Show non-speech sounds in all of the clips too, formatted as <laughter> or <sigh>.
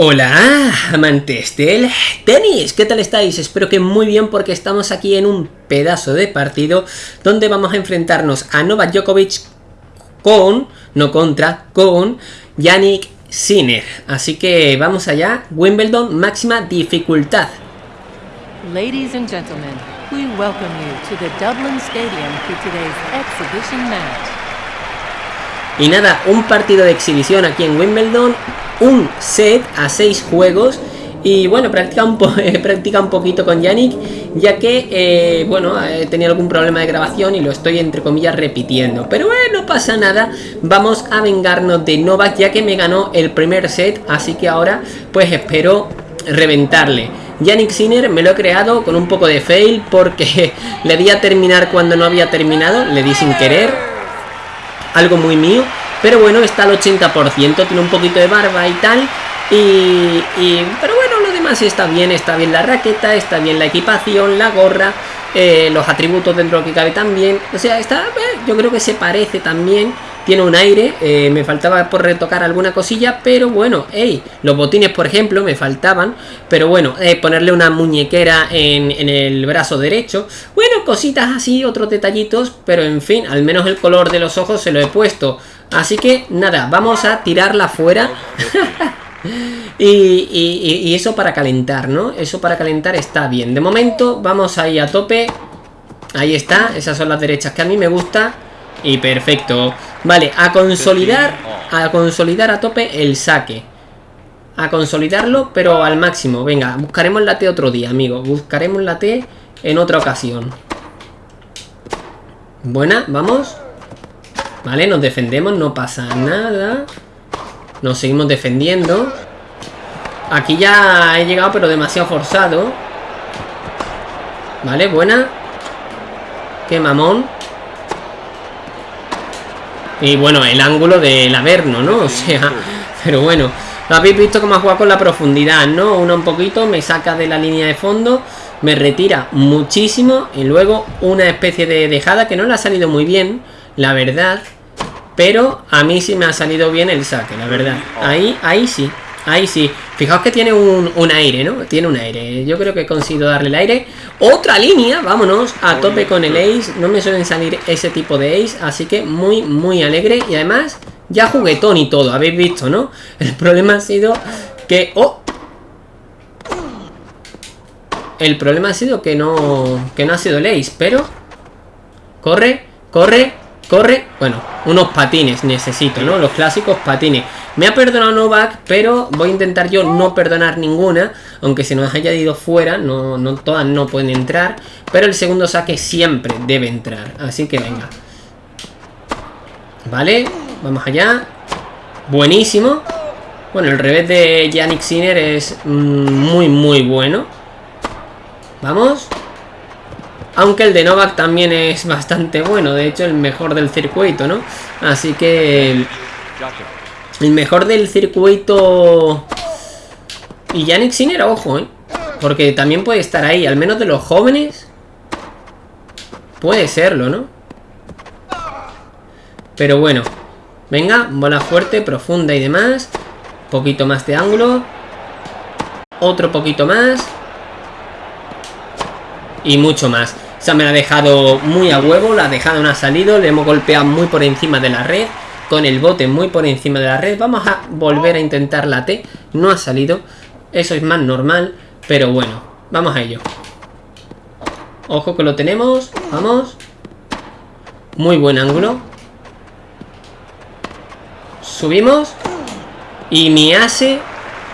Hola, amantes del tenis, ¿qué tal estáis? Espero que muy bien porque estamos aquí en un pedazo de partido donde vamos a enfrentarnos a Novak Djokovic con, no contra, con Yannick Sinner. Así que vamos allá, Wimbledon máxima dificultad. Ladies and gentlemen, we welcome you to the Dublin Stadium for today's exhibition match. Y nada, un partido de exhibición aquí en Wimbledon, un set a seis juegos. Y bueno, practica un, <laughs> practica un poquito con Yannick, ya que, eh, bueno, he tenido algún problema de grabación y lo estoy entre comillas repitiendo. Pero bueno, no pasa nada, vamos a vengarnos de Novak, ya que me ganó el primer set, así que ahora pues espero reventarle. Yannick Sinner me lo he creado con un poco de fail porque <laughs> le di a terminar cuando no había terminado, le di sin querer algo muy mío. Pero bueno, está al 80%, tiene un poquito de barba y tal. Y, pero bueno, lo demás está bien, está bien la raqueta, está bien la equipación, la gorra, eh, los atributos dentro que cabe también. O sea, está, eh, yo creo que se parece también tiene un aire, eh, me faltaba por retocar alguna cosilla, pero bueno, hey, los botines por ejemplo me faltaban, pero bueno, eh, ponerle una muñequera en, el brazo derecho, bueno, cositas así, otros detallitos, pero en fin, al menos el color de los ojos se lo he puesto, así que nada, vamos a tirarla fuera. <laughs> y, y, eso para calentar, ¿no? Eso para calentar está bien. De momento vamos ahí a tope. Ahí está, esas son las derechas que a mí me gusta. Y perfecto. Vale, a consolidar, a consolidar a tope el saque. A consolidarlo, pero al máximo. Venga, buscaremos la T otro día, amigo. Buscaremos la T en otra ocasión. Buena, vamos. Vale, nos defendemos, no pasa nada. Nos seguimos defendiendo. Aquí ya he llegado, pero demasiado forzado. Vale, buena. Qué mamón. Y bueno, el ángulo del Averno, ¿no? <laughs> O sea, pero bueno, lo habéis visto cómo ha jugado con la profundidad, ¿no? Uno un poquito, me saca de la línea de fondo, me retira muchísimo y luego una especie de dejada que no le ha salido muy bien, la verdad. Pero a mí sí me ha salido bien el saque, la verdad. Ahí, ahí sí. Ahí sí. Fijaos que tiene un, aire, ¿no? Tiene un aire. Yo creo que he conseguido darle el aire. Otra línea, vámonos, a tope con el ace. No me suelen salir ese tipo de ace, así que muy, muy alegre. Y además, ya juguetón y todo, habéis visto, ¿no? <laughs> El problema ha sido que... ¡Oh! El problema ha sido que no, que no ha sido el ace, pero... Corre, corre, corre. Bueno, unos patines necesito, ¿no? Los clásicos patines. Me ha perdonado Novak, pero voy a intentar yo no perdonar ninguna. Aunque se nos haya ido fuera, no, no todas no pueden entrar. Pero el segundo saque siempre debe entrar. Así que venga. Vale, vamos allá. Buenísimo. Bueno, el revés de Yannick Sinner es mm, muy, muy bueno. Vamos. Aunque el de Novak también es bastante bueno. De hecho, el mejor del circuito, ¿no? Así que... El mejor del circuito... Y Yannick Sinner, ojo, ¿eh? Porque también puede estar ahí, al menos de los jóvenes. Puede serlo, ¿no? Pero bueno. Venga, bola fuerte, profunda y demás. Poquito más de ángulo. Otro poquito más. Y mucho más. O sea, me la ha dejado muy a huevo, la ha dejado, no ha salido. Le hemos golpeado muy por encima de la red con el bote muy por encima de la red. Vamos a volver a intentar la T. No ha salido. Eso es más normal. Pero bueno, vamos a ello. Ojo que lo tenemos. Vamos. Muy buen ángulo. Subimos. Y me hace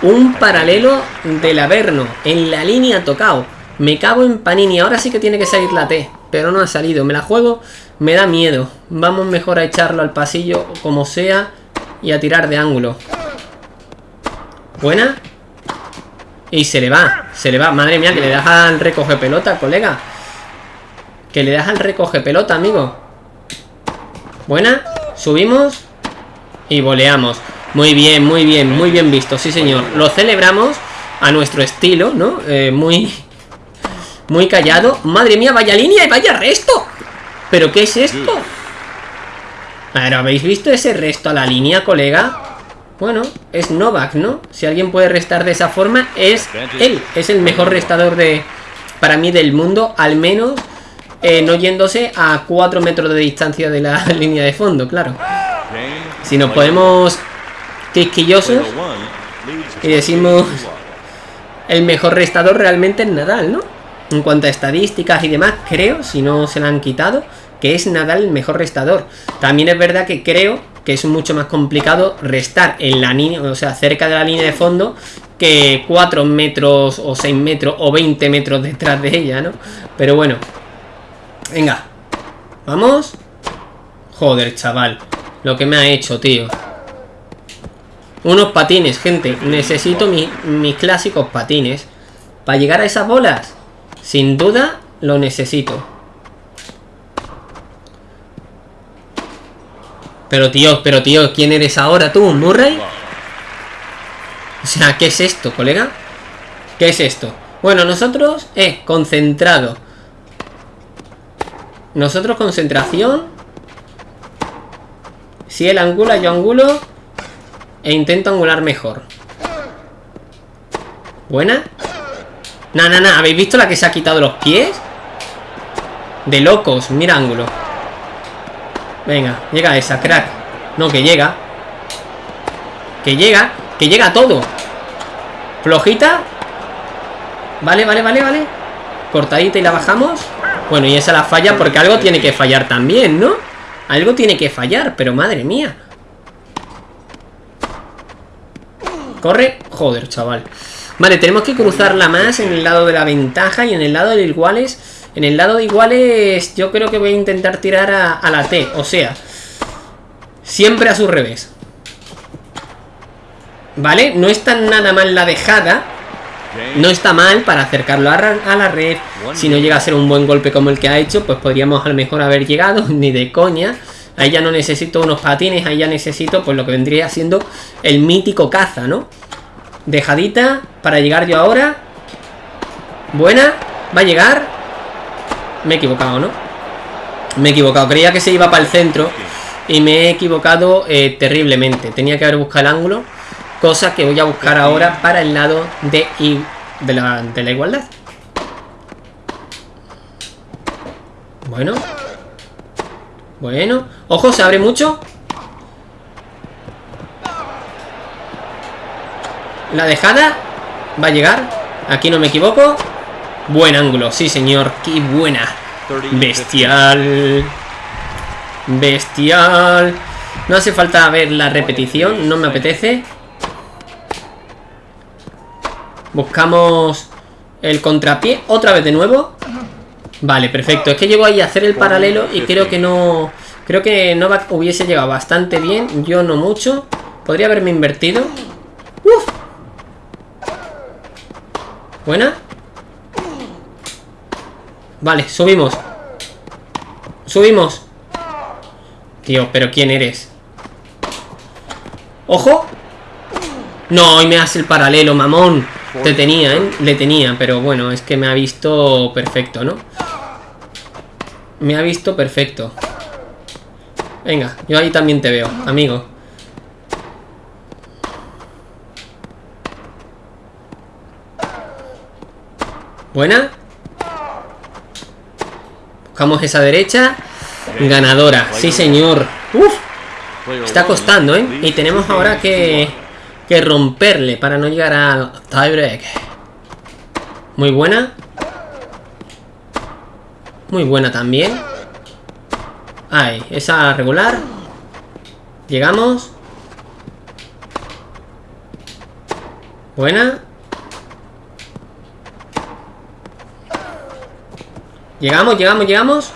un paralelo del Averno. En la línea tocado. Me cago en Panini. Ahora sí que tiene que salir la T. Pero no ha salido. Me la juego me da miedo. Vamos mejor a echarlo al pasillo como sea y a tirar de ángulo. Buena. Y se le va, se le va. Madre mía, que le das al recoge pelota, colega. Que le das al recoge pelota, amigo. Buena. Subimos. Y voleamos. Muy bien, muy bien, muy bien visto, sí señor. Lo celebramos a nuestro estilo, ¿no? Eh, muy... Muy callado. Madre mía, vaya línea y vaya resto. ¿Pero qué es esto? Pero ¿habéis visto ese resto a la línea, colega? Bueno, es Novak, ¿no? Si alguien puede restar de esa forma, es él. Es el mejor restador de... Para mí del mundo, al menos eh, no yéndose a 4 metros de distancia de la <laughs> línea de fondo, claro. Si nos podemos quisquillosos y decimos el mejor restador realmente es Nadal, ¿no? En cuanto a estadísticas y demás, creo, si no se la han quitado, que es Nadal el mejor restador. También es verdad que creo que es mucho más complicado restar en la línea, o sea, cerca de la línea de fondo, que 4 metros o 6 metros o 20 metros detrás de ella, ¿no? Pero bueno, venga, vamos. Joder, chaval, lo que me ha hecho, tío. Unos patines, gente. Necesito mis clásicos patines. Para llegar a esas bolas. Sin duda, lo necesito. Pero tío, pero tío, ¿quién eres ahora tú? ¿Murray? O sea, ¿qué es esto, colega? ¿Qué es esto? Bueno, nosotros, eh, concentrado. Nosotros concentración. Si él angula, yo angulo. E intento angular mejor. ¿Buena? No, no, no. ¿Habéis visto la que se ha quitado los pies? De locos. Mira ángulo. Venga, llega esa, crack. No, que llega. Que llega. Que llega todo. Flojita. Vale, vale, vale, vale. Cortadita y la bajamos. Bueno, y esa la falla porque algo tiene que fallar también, ¿no? Algo tiene que fallar, pero madre mía. Corre. Joder, chaval. Vale, tenemos que cruzarla más en el lado de la ventaja y en el lado de iguales en el lado de iguales yo creo que voy a intentar tirar a, la T. O sea, siempre a su revés. ¿Vale? No está nada mal la dejada. No está mal para acercarlo a, a, la red. Si no llega a ser un buen golpe como el que ha hecho, pues podríamos a lo mejor haber llegado, <laughs> ni de coña. Ahí ya no necesito unos patines, ahí ya necesito pues lo que vendría siendo el mítico caza, ¿no? Dejadita para llegar yo ahora. Buena, va a llegar. Me he equivocado, ¿no? Me he equivocado. Creía que se iba para el centro. Y me he equivocado eh, terriblemente. Tenía que haber buscado el ángulo. Cosa que voy a buscar ahora para el lado de, de, la, de la igualdad. Bueno. Bueno. Ojo, se abre mucho. La dejada va a llegar. Aquí no me equivoco. Buen ángulo, sí señor, qué buena. Bestial. Bestial. No hace falta ver la repetición, no me apetece. Buscamos el contrapié, otra vez de nuevo. Vale, perfecto. Es que llego ahí a hacer el paralelo y creo que no... Creo que Novak hubiese llegado bastante bien, yo no mucho. Podría haberme invertido. Buena. Vale, subimos Subimos Tío, pero ¿quién eres? ¡Ojo! No, y me hace el paralelo, mamón Te tenía, ¿eh? Le tenía, pero bueno, es que me ha visto perfecto, ¿no? Me ha visto perfecto Venga, yo ahí también te veo, amigo Buena Buscamos esa derecha. Ganadora. Sí, señor. Uf. Está costando, ¿eh? Y tenemos ahora que, que romperle para no llegar al tiebreak. Muy buena. Muy buena también. Ahí, esa regular. Llegamos. Buena. Llegamos, llegamos, llegamos.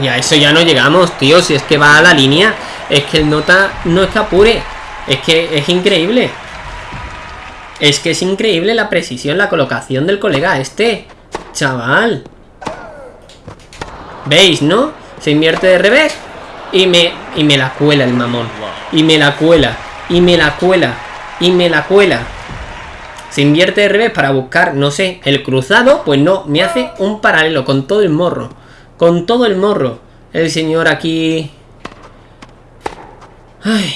Y a eso ya no llegamos, tío Si es que va a la línea. Es que el nota no es que apure Es que es increíble. Es que es increíble la precisión La colocación del colega este Chaval. ¿Veis, no? Se invierte de revés Y me, y me la cuela el mamón. Y me la cuela Y me la cuela Y me la cuela se invierte de revés para buscar, no sé, el cruzado, pues no, me hace un paralelo con todo el morro. Con todo el morro. el señor aquí... Ay,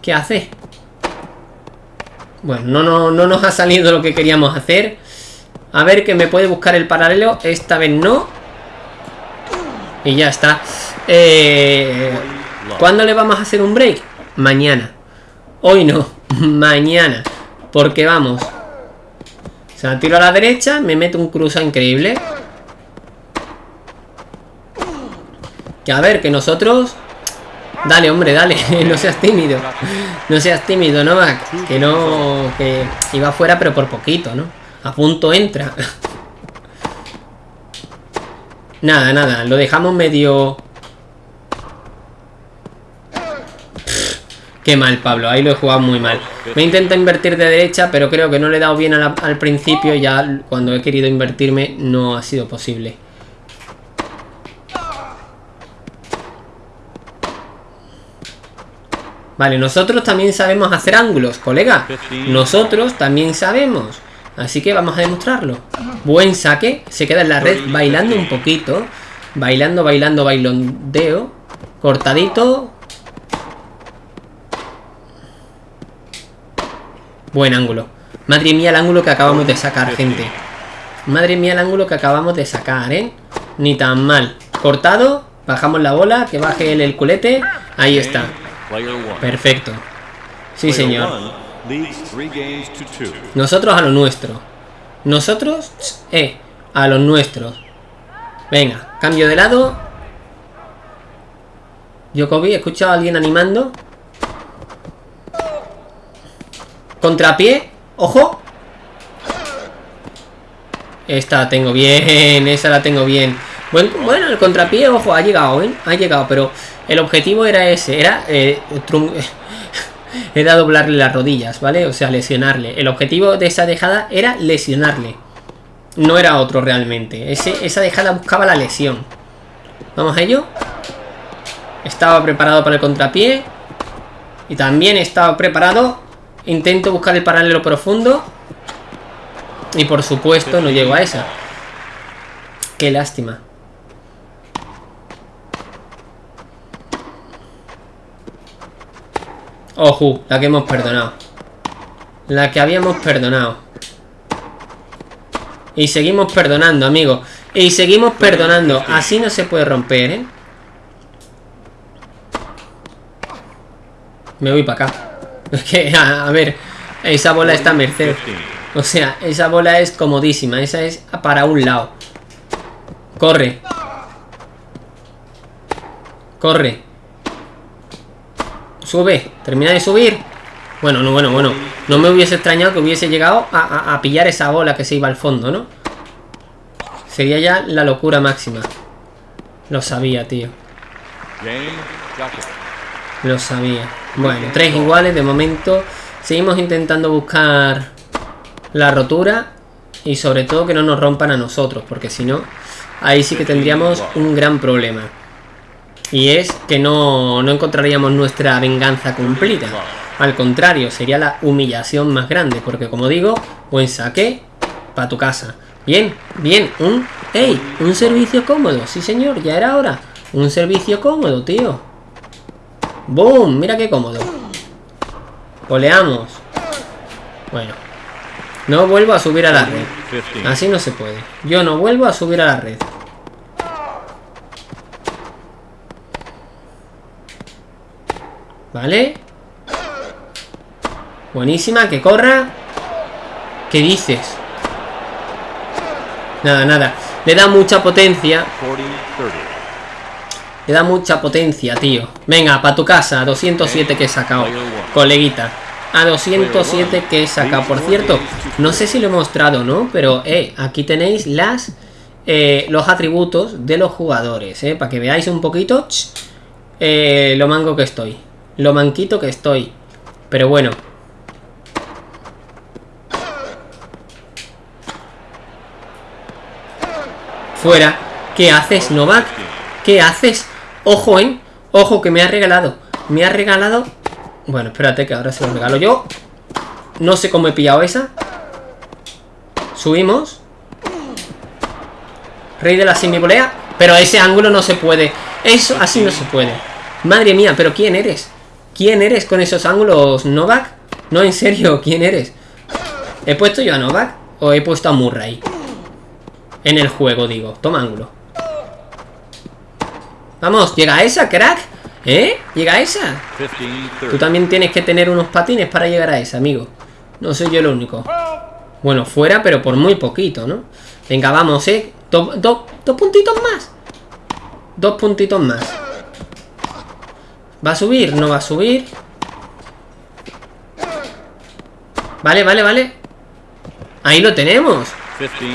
¿Qué hace? Bueno, no, no, no nos ha salido lo que queríamos hacer. A ver que me puede buscar el paralelo. Esta vez no. Y ya está. Eh, ¿Cuándo le vamos a hacer un break? Mañana. Hoy no. <laughs> Mañana. Porque vamos. O sea, tiro a la derecha. Me meto un cruza increíble. Que a ver, que nosotros... Dale, hombre, dale. <laughs> no seas tímido. No seas tímido, ¿no, Que no... Que iba fuera, pero por poquito, ¿no? A punto entra. <laughs> nada, nada. Lo dejamos medio... qué mal, Pablo. Ahí lo he jugado muy mal. Me intento invertir de derecha, pero creo que no le he dado bien al principio. Ya cuando he querido invertirme no ha sido posible. Vale, nosotros también sabemos hacer ángulos, colega. Nosotros también sabemos. Así que vamos a demostrarlo. Buen saque. Se queda en la red bailando un poquito. Bailando, bailando, bailondeo. Cortadito. Buen ángulo. Madre mía el ángulo que acabamos de sacar, gente. Madre mía el ángulo que acabamos de sacar, ¿eh? Ni tan mal. Cortado. Bajamos la bola. Que baje el, el culete. Ahí está. Perfecto. Sí, señor. Nosotros a lo nuestro. Nosotros, eh, a los nuestros. Venga, cambio de lado. Yokobi, he escuchado a alguien animando. Contrapié. Ojo. Esta la tengo bien. Esa la tengo bien. Bueno, bueno, el contrapié, ojo, ha llegado, ¿eh? Ha llegado, pero el objetivo era ese, era... Eh, <laughs> era doblarle las rodillas, ¿vale? O sea, lesionarle. El objetivo de esa dejada era lesionarle. No era otro realmente. esa dejada buscaba la lesión. Vamos a ello. Estaba preparado para el contrapié. Y también estaba preparado. Intento buscar el paralelo profundo. Y por supuesto no llego a esa. Qué lástima. Ojo, la que hemos perdonado. La que habíamos perdonado. Y seguimos perdonando, amigos. Y seguimos perdonando. Así no se puede romper, ¿eh? Me voy para acá. <laughs> Es que, a, ver, esa bola está a merced. O sea, esa bola es comodísima. Esa es para un lado. Corre. Corre. Sube, termina de subir Bueno, no, bueno, bueno No me hubiese extrañado que hubiese llegado a, pillar esa bola que se iba al fondo, ¿no? Sería ya la locura máxima Lo sabía, tío Lo sabía Bueno, tres iguales de momento Seguimos intentando buscar La rotura Y sobre todo que no nos rompan a nosotros Porque si no, ahí sí que tendríamos un gran problema y es que no, no encontraríamos nuestra venganza cumplida. Al contrario, sería la humillación más grande. Porque como digo, buen saque para tu casa. Bien, bien, un... ¡Ey! Un servicio cómodo. Sí, señor, ya era hora. Un servicio cómodo, tío. ¡Boom! Mira qué cómodo. Oleamos. Bueno. No vuelvo a subir a la red. Así no se puede. Yo no vuelvo a subir a la red. ¿Vale? Buenísima, que corra ¿Qué dices? Nada, nada Le da mucha potencia Le da mucha potencia, tío Venga, para tu casa, a 207 que he sacado Coleguita A 207 que he sacado Por cierto, no sé si lo he mostrado no Pero, eh, aquí tenéis las eh, Los atributos de los jugadores Eh, para que veáis un poquito eh, Lo mango que estoy lo manquito que estoy. Pero bueno. Fuera. ¿Qué haces, Novak? ¿Qué haces? Ojo, ¿eh? Ojo, que me ha regalado. Me ha regalado... Bueno, espérate que ahora se lo regalo yo. No sé cómo he pillado esa. Subimos. Rey de la semibolea. Pero ese ángulo no se puede. Eso así no se puede. Madre mía, pero ¿quién eres? ¿Quién eres con esos ángulos, Novak? No, en serio, ¿quién eres? ¿He puesto yo a Novak? ¿O he puesto a Murray? En el juego, digo. Toma ángulo. Vamos, llega esa, crack. ¿Eh? ¿Llega esa? Tú también tienes que tener unos patines para llegar a esa, amigo. No soy yo el único. Bueno, fuera, pero por muy poquito, ¿no? Venga, vamos, ¿eh? dos puntitos más. Dos puntitos más. ¿Va a subir? ¿No va a subir? Vale, vale, vale. Ahí lo tenemos.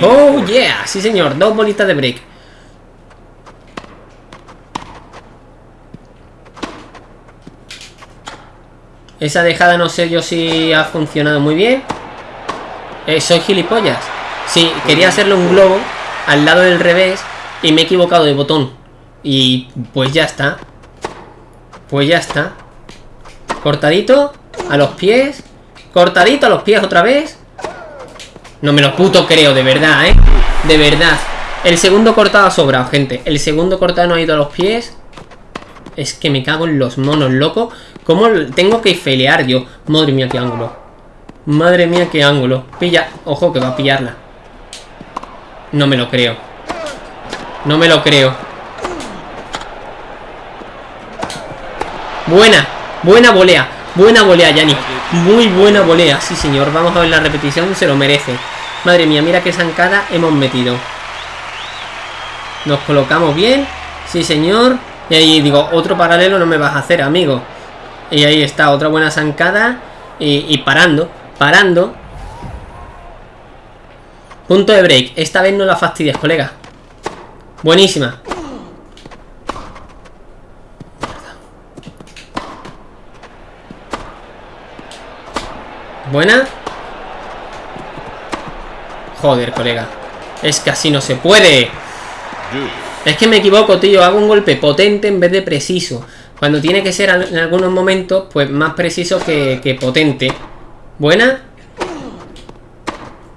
Oh, yeah. Sí, señor. Dos bolitas de break. Esa dejada no sé yo si ha funcionado muy bien. Eh, soy gilipollas. Sí, quería hacerle un globo al lado del revés y me he equivocado de botón. Y pues ya está. Pues ya está. Cortadito a los pies. Cortadito a los pies otra vez. No me lo puto creo, de verdad, ¿eh? De verdad. El segundo cortado ha sobrado, gente. El segundo cortado no ha ido a los pies. Es que me cago en los monos, loco. ¿Cómo tengo que felear yo? Madre mía, qué ángulo. Madre mía, qué ángulo. Pilla. Ojo, que va a pillarla. No me lo creo. No me lo creo. Buena. Buena volea. Buena volea, Yanni. Muy buena volea. Sí, señor. Vamos a ver la repetición. Se lo merece. Madre mía, mira qué zancada hemos metido. Nos colocamos bien. Sí, señor. Y ahí digo, otro paralelo no me vas a hacer, amigo. Y ahí está, otra buena zancada. Y, parando, parando. Punto de break. Esta vez no la fastidias, colega. Buenísima. Buena. Joder, colega. Es que así no se puede. Es que me equivoco, tío. Hago un golpe potente en vez de preciso. Cuando tiene que ser en algunos momentos, pues más preciso que, potente. Buena.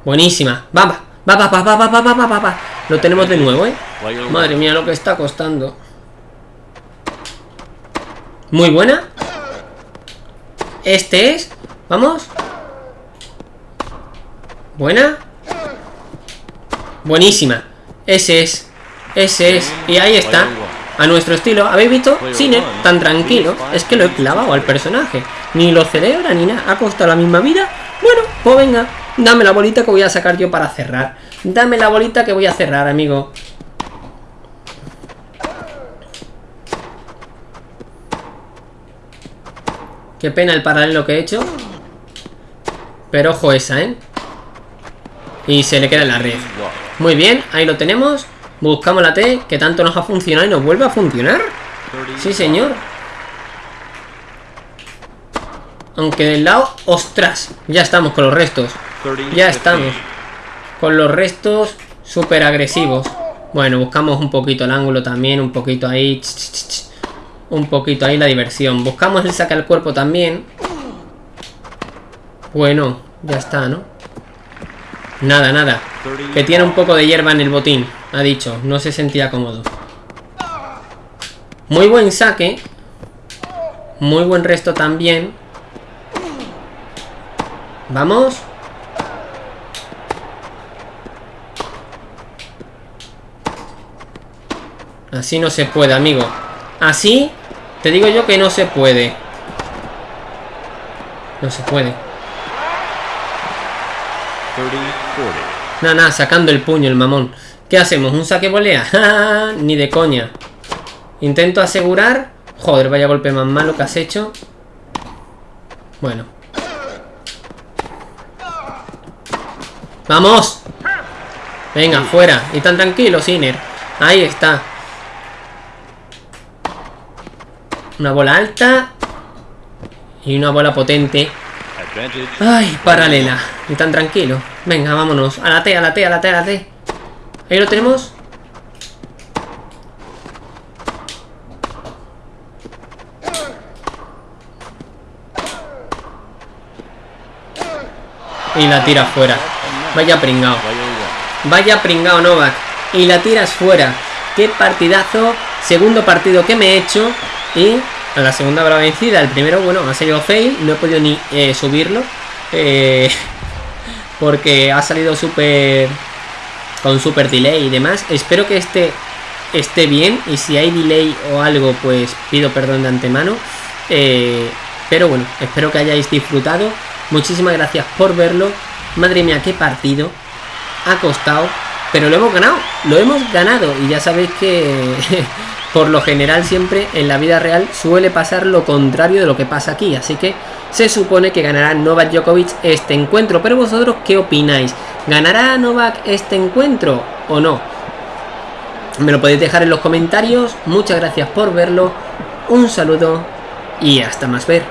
Buenísima. Va, va, va, va, va, va, va, va, va, va, Lo tenemos de nuevo, ¿eh? Madre mía, lo que está costando. Muy buena. Este es. Vamos. Buena. Buenísima. Ese es. Ese es. Y ahí está. A nuestro estilo. ¿Habéis visto? Cine tan tranquilo. Es que lo he clavado al personaje. Ni lo celebra ni nada. Ha costado la misma vida. Bueno, pues venga. Dame la bolita que voy a sacar yo para cerrar. Dame la bolita que voy a cerrar, amigo. Qué pena el paralelo que he hecho. Pero ojo esa, ¿eh? Y se le queda en la red. Muy bien, ahí lo tenemos. Buscamos la T, que tanto nos ha funcionado y nos vuelve a funcionar. Sí, señor. Aunque del lado... ¡Ostras! Ya estamos con los restos. Ya estamos. Con los restos súper agresivos. Bueno, buscamos un poquito el ángulo también. Un poquito ahí. Un poquito ahí la diversión. Buscamos el saque al cuerpo también. Bueno, ya está, ¿no? Nada, nada. Que tiene un poco de hierba en el botín. Ha dicho, no se sentía cómodo. Muy buen saque. Muy buen resto también. Vamos. Así no se puede, amigo. Así, te digo yo que no se puede. No se puede. Nada, nada, sacando el puño el mamón. ¿Qué hacemos? ¿Un saque volea? <laughs> Ni de coña. Intento asegurar. Joder, vaya golpe más malo que has hecho. Bueno. ¡Vamos! Venga, fuera. Y tan tranquilo, Siner. Ahí está. Una bola alta. Y una bola potente. Ay, paralela. Y tan tranquilo. Venga, vámonos. A la T, a la T, a la T, a la T. Ahí lo tenemos. Y la tira fuera. Vaya pringao. Vaya pringao Novak. Y la tiras fuera. qué partidazo, segundo partido que me he hecho y a la segunda habrá vencida, el primero, bueno, ha salido fail, no he podido ni eh, subirlo eh, <laughs> porque ha salido súper con super delay y demás, espero que este esté bien y si hay delay o algo pues pido perdón de antemano. Eh, pero bueno, espero que hayáis disfrutado. Muchísimas gracias por verlo. Madre mía, qué partido. Ha costado pero lo hemos ganado, lo hemos ganado. Y ya sabéis que <laughs> por lo general siempre en la vida real suele pasar lo contrario de lo que pasa aquí, así que se supone que ganará Novak Djokovic este encuentro, pero vosotros qué opináis? ¿Ganará Novak este encuentro o no? Me lo podéis dejar en los comentarios, muchas gracias por verlo, un saludo y hasta más ver.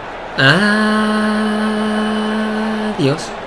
Adiós.